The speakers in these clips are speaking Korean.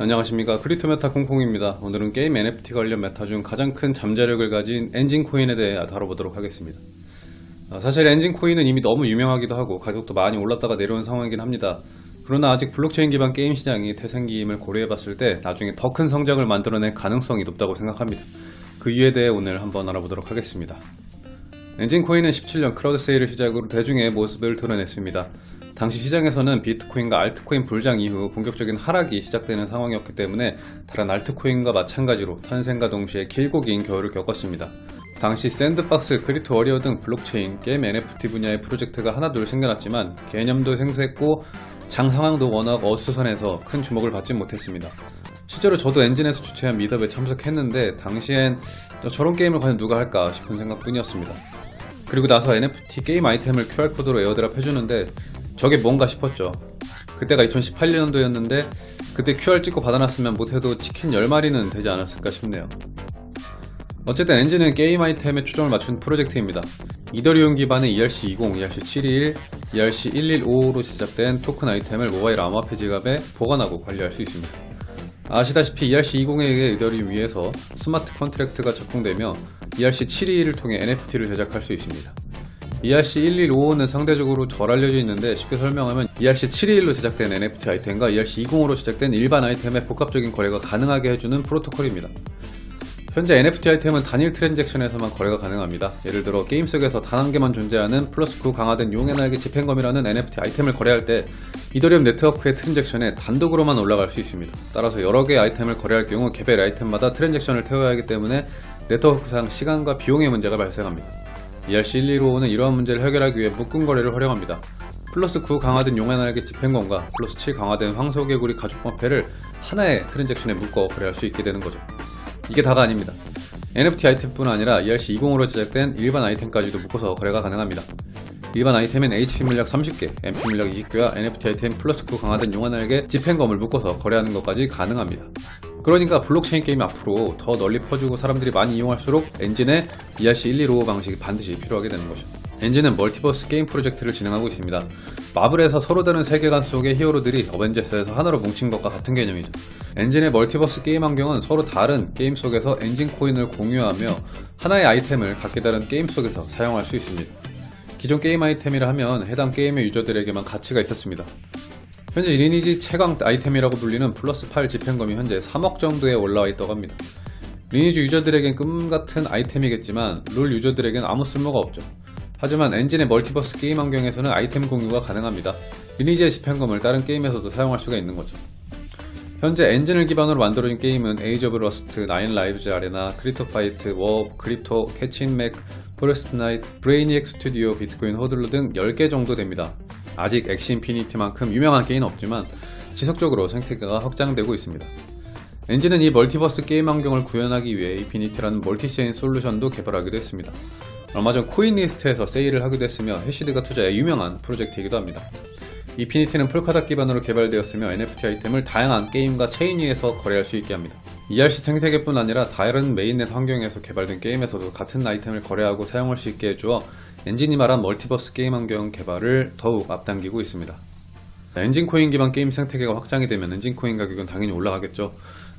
안녕하십니까. 크립토메타 콩콩입니다. 오늘은 게임 NFT 관련 meta 중 가장 큰 잠재력을 가진 엔진 코인에 대해 다뤄보도록 하겠습니다. 아, 사실 엔진 코인은 이미 너무 유명하기도 하고 가격도 많이 올랐다가 내려온 상황이긴 합니다. 그러나 아직 블록체인 기반 게임 시장이 태동기임을 고려해봤을 때 나중에 더 큰 성장을 만들어낼 가능성이 높다고 생각합니다. 그 이유에 대해 오늘 한번 알아보도록 하겠습니다. 엔진 코인은 17년 crowd sale을 시작으로 대중에 모습을 드러냈습니다 당시 시장에서는 비트코인과 알트코인 불장 이후 본격적인 하락이 시작되는 상황이었기 때문에 다른 알트코인과 마찬가지로 탄생과 동시에 길고 긴 겨울을 겪었습니다. 당시 샌드박스, 크립토 워리어 등 블록체인, 게임 NFT 분야의 프로젝트가 하나둘 생겨났지만 개념도 생소했고 장 상황도 워낙 어수선해서 큰 주목을 받지 못했습니다. 실제로 저도 엔진에서 주최한 meetup에 참석했는데 당시엔 저런 게임을 과연 누가 할까 싶은 생각뿐이었습니다. 그리고 나서 NFT 게임 아이템을 QR코드로 airdrop 해주는데 저게 뭔가 싶었죠. 그때가 2018년도였는데 그때 QR 찍고 받아놨으면 못해도 치킨 10마리는 되지 않았을까 싶네요. 어쨌든 엔진은 게임 아이템에 초점을 맞춘 프로젝트입니다. 이더리움 기반의 ERC20, ERC721, ERC1155로 제작된 토큰 아이템을 모바일 암호화폐 지갑에 보관하고 관리할 수 있습니다. 아시다시피 ERC20에 의해 이더리움 위에서 smart contract가 적용되며 ERC721을 통해 NFT를 제작할 수 있습니다 ERC1155는 상대적으로 덜 알려져 있는데 쉽게 설명하면 ERC721로 제작된 NFT 아이템과 ERC20으로 제작된 일반 아이템의 복합적인 거래가 가능하게 해주는 프로토콜입니다. 현재 NFT 아이템은 단일 transaction에서만 거래가 가능합니다. 예를 들어 게임 속에서 단 한 개만 존재하는 플러스 9 강화된 용의 날개 집행검이라는 NFT 아이템을 거래할 때 이더리움 네트워크의 transaction에 단독으로만 올라갈 수 있습니다. 따라서 여러 개의 아이템을 거래할 경우 개별 아이템마다 transaction을 태워야 하기 때문에 네트워크상 시간과 비용의 문제가 발생합니다. ERC1155는 이러한 문제를 해결하기 위해 묶은 거래를 활용합니다. 플러스 9 강화된 용화날개 집행검과 플러스 7 강화된 황소개구리 가죽화폐를 하나의 transaction에 묶어 거래할 수 있게 되는 거죠. 이게 다가 아닙니다. NFT 아이템뿐 아니라 ERC20으로 제작된 일반 아이템까지도 묶어서 거래가 가능합니다. 일반 아이템은 HP 물약 30개, MP 물약 20개와 NFT 아이템 플러스 9 강화된 용화날개 집행검을 묶어서 거래하는 것까지 가능합니다. 그러니까 블록체인 게임이 앞으로 더 널리 퍼지고 사람들이 많이 이용할수록 엔진의 ERC1155 방식이 반드시 필요하게 되는 것이죠. 엔진은 멀티버스 게임 프로젝트를 진행하고 있습니다. 마블에서 서로 다른 세계관 속의 히어로들이 어벤져스에서 하나로 뭉친 것과 같은 개념이죠. 엔진의 멀티버스 게임 환경은 서로 다른 게임 속에서 엔진 코인을 공유하며 하나의 아이템을 각기 다른 게임 속에서 사용할 수 있습니다. 기존 게임 아이템이라 하면 해당 게임의 유저들에게만 가치가 있었습니다. 현재 리니지 최강 아이템이라고 불리는 플러스 8 집행검이 현재 3억 정도에 올라와 있다고 합니다. 리니지 유저들에겐 꿈같은 아이템이겠지만 롤 유저들에겐 아무 쓸모가 없죠. 하지만 엔진의 멀티버스 게임 환경에서는 아이템 공유가 가능합니다. 리니지의 집행검을 다른 게임에서도 사용할 수가 있는 거죠. 현재 엔진을 기반으로 만들어진 게임은 Age of Rust, Nine Lives Arena, Crypto Fight, War, Crypto, 캐친 맥, Forest Knight, Brainiac Studio, Bitcoin Hodler 등 10개 정도 됩니다. 아직 엑시 인피니티만큼 유명한 게임은 없지만 지속적으로 생태계가 확장되고 있습니다. 엔진은 이 멀티버스 게임 환경을 구현하기 위해 이피니티라는 multichain 솔루션도 개발하기도 했습니다. 얼마 전 코인리스트에서 세일을 하기도 했으며 해시드가 투자해 유명한 프로젝트이기도 합니다. 이피니티는 폴카닷 기반으로 개발되었으며 NFT 아이템을 다양한 게임과 체인 위에서 거래할 수 있게 합니다. ERC 생태계뿐 아니라 다른 mainnet 환경에서 개발된 게임에서도 같은 아이템을 거래하고 사용할 수 있게 해주어 엔진이 말한 멀티버스 게임 환경 개발을 더욱 앞당기고 있습니다. 엔진 코인 기반 게임 생태계가 확장이 되면 엔진 코인 가격은 당연히 올라가겠죠.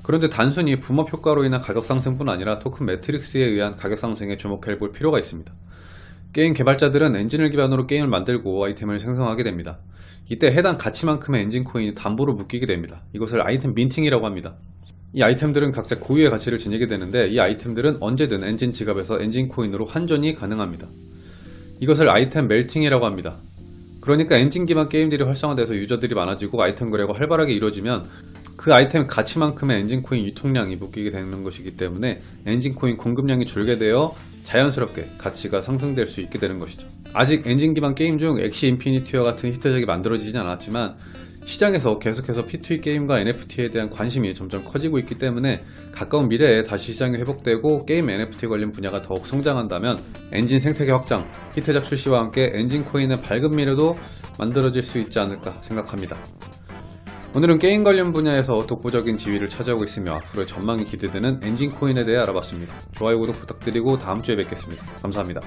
그런데 단순히 boom up 효과로 인한 가격 상승뿐 아니라 token metrics에 의한 가격 상승에 주목해 볼 필요가 있습니다. 게임 개발자들은 엔진을 기반으로 게임을 만들고 아이템을 생성하게 됩니다. 이때 해당 가치만큼의 엔진 코인이 담보로 묶이게 됩니다. 이것을 아이템 minting이라고 합니다. 이 아이템들은 각자 고유의 가치를 지니게 되는데 이 아이템들은 언제든 엔진 지갑에서 엔진 코인으로 환전이 가능합니다. 이것을 아이템 melting이라고 합니다. 그러니까 엔진 기반 게임들이 활성화돼서 유저들이 많아지고 아이템 거래가 활발하게 이루어지면 그 아이템 가치만큼의 엔진 코인 유통량이 묶이게 되는 것이기 때문에 엔진 코인 공급량이 줄게 되어 자연스럽게 가치가 상승될 수 있게 되는 것이죠. 아직 엔진 기반 게임 중 엑시 인피니티와 같은 히트작이 만들어지진 않았지만 시장에서 계속해서 P2E 게임과 NFT에 대한 관심이 점점 커지고 있기 때문에 가까운 미래에 다시 시장이 회복되고 게임 NFT 관련 분야가 더욱 성장한다면 엔진 생태계 확장, 히트작 출시와 함께 엔진 코인의 밝은 미래도 만들어질 수 있지 않을까 생각합니다. 오늘은 게임 관련 분야에서 독보적인 지위를 차지하고 있으며 앞으로의 전망이 기대되는 엔진 코인에 대해 알아봤습니다. 좋아요 구독 부탁드리고 다음주에 뵙겠습니다. 감사합니다.